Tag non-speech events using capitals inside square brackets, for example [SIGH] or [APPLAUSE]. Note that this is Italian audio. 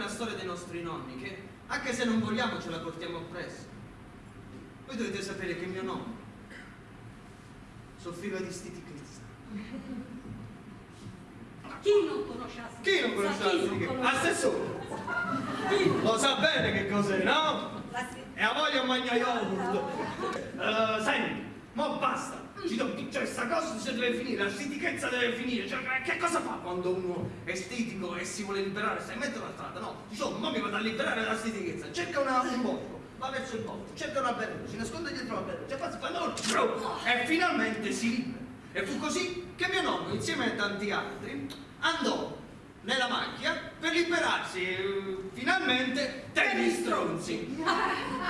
la storia dei nostri nonni, che anche se non vogliamo ce la portiamo appresso. Voi dovete sapere che mio nonno soffriva di stitichezza. Chi non conosce la Chi non conosce la stitichezza? Assessore! Lo sa bene che cos'è, no? E a voglia a mangiare yogurt. Eh, senti, cioè, questa cosa si deve finire, la stitichezza deve finire. Cioè, che cosa fa quando uno è estetico e si vuole liberare? Stai in mezzo alla strada, no? Dice, oh, ma mi vado a liberare dalla stitichezza. Cerca una, un bosco, va verso il bosco, cerca una berretta, si nasconde dietro la berretta, cioè, passa quando e finalmente si libera. E fu così che mio nonno, insieme a tanti altri, andò nella macchia per liberarsi eh, finalmente dagli stronzi. [LAUGHS]